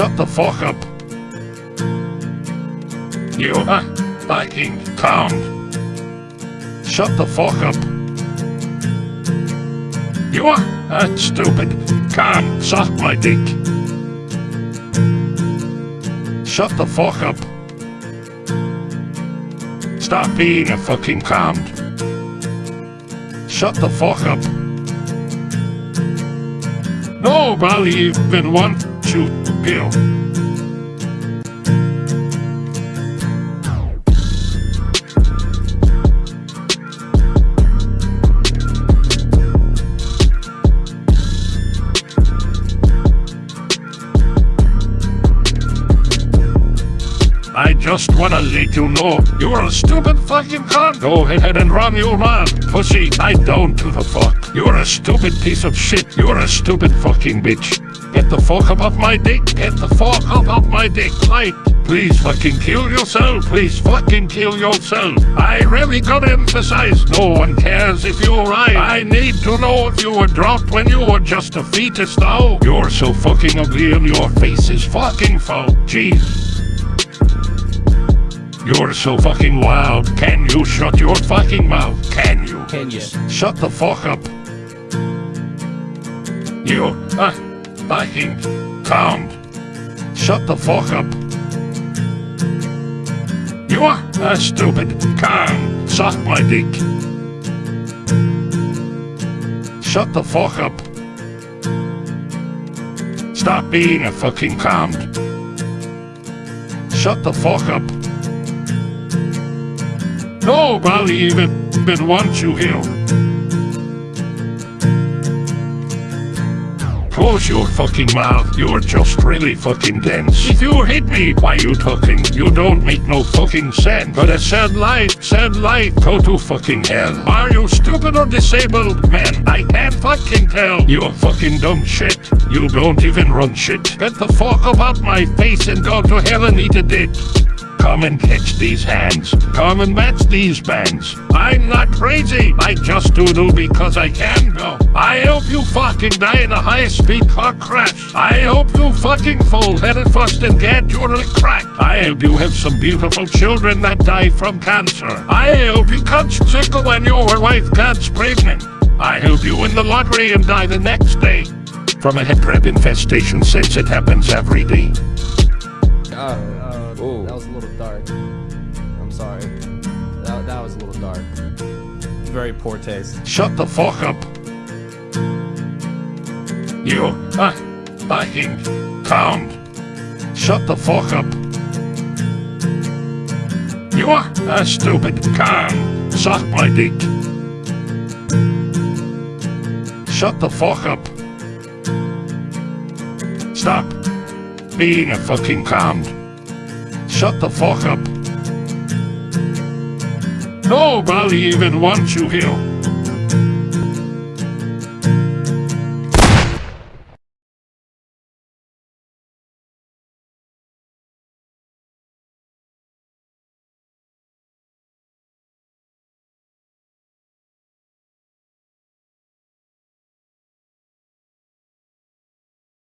Shut the fuck up. You are fucking calm. Shut the fuck up. You are uh, stupid. Calm. Suck my dick. Shut the fuck up. Stop being a fucking calm. Shut the fuck up. Nobody even wants to kill. I just wanna let you know you're a stupid fucking cunt. Go ahead and run your mouth, pussy. I don't to the fuck. You're a stupid piece of shit. You're a stupid fucking bitch. Get the fuck up off my dick. Get the fuck up off my dick. Like, please fucking kill yourself. Please fucking kill yourself. I really gotta emphasize, no one cares if you're right. I need to know if you were dropped when you were just a fetus though. You're so fucking ugly and your face is fucking foul. Jeez. You're so fucking loud. Can you shut your fucking mouth? Can you? Can you? Shut the fuck up. You uh, fucking count. Shut the fuck up. You are a stupid can Suck my dick. Shut the fuck up. Stop being a fucking count. Shut the fuck up. Nobody even, even wants you here. Close your fucking mouth, you're just really fucking dense. If you hit me, why you talking? You don't make no fucking sense. But a sad life, sad life, go to fucking hell. Are you stupid or disabled? Man, I can't fucking tell. You're fucking dumb shit. You don't even run shit. Get the fuck up out my face and go to hell and eat a dick. Come and catch these hands. Come and match these bands. I'm not crazy. I just do do because I can go. I hope you fucking die in a high-speed car crash. I hope you fucking fall headed first and get your cracked. I hope you have some beautiful children that die from cancer. I hope you catch sickle when your wife gets pregnant. I hope you win the lottery and die the next day. From a head crab infestation since it happens every day. Uh, little dark. Very poor taste. Shut the fuck up. You, uh, fucking count. Shut the fuck up. You are a stupid can Suck my dick. Shut the fuck up. Stop being a fucking cunt. Shut the fuck up. Nobody even wants you here.